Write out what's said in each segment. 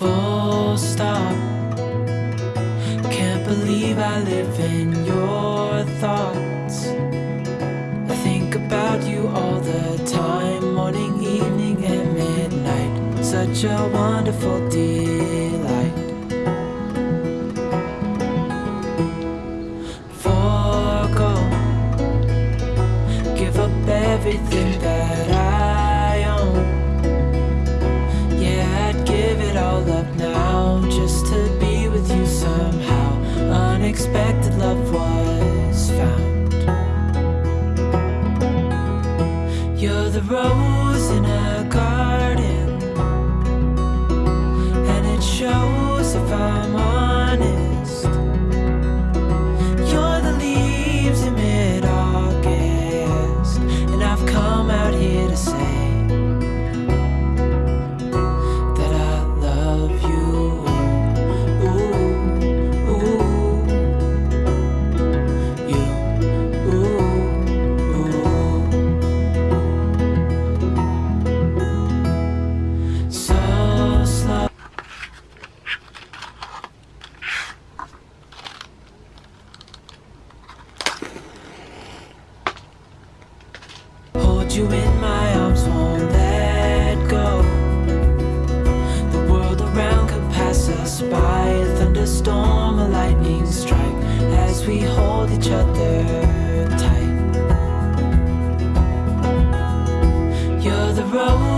full stop. Can't believe I live in your thoughts. I think about you all the time Morning, evening, and midnight. Such a wonderful delight. Forgo. Give up everything that I just to be with you somehow. Unexpected love was found. You're the rose in a garden, and it shows if I'm honest. You in my arms, won't let go. The world around could pass us by. A thunderstorm, a lightning strike as we hold each other tight. You're the rose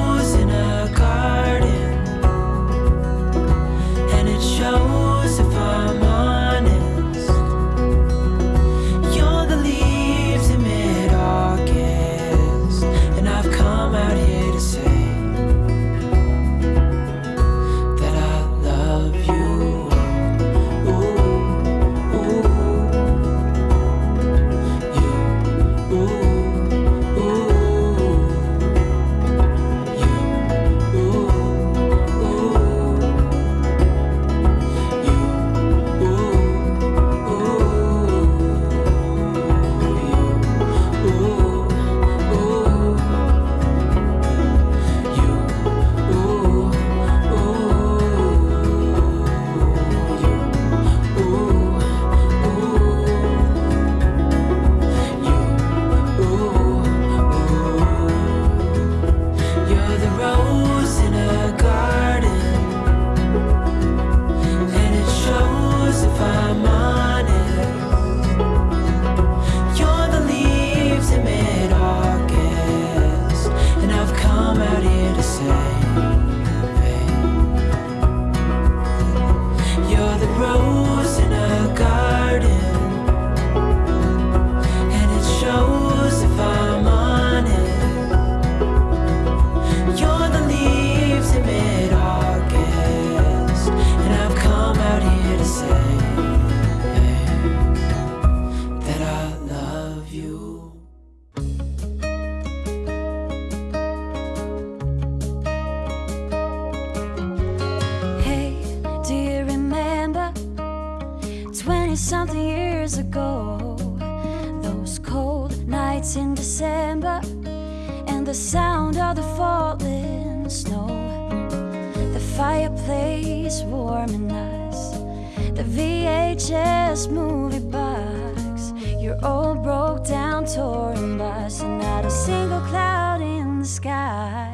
20 something years ago? Those cold nights in December and the sound of the falling snow. The fireplace warming us, the VHS movie box, your old broke down touring bus, and not a single cloud in the sky.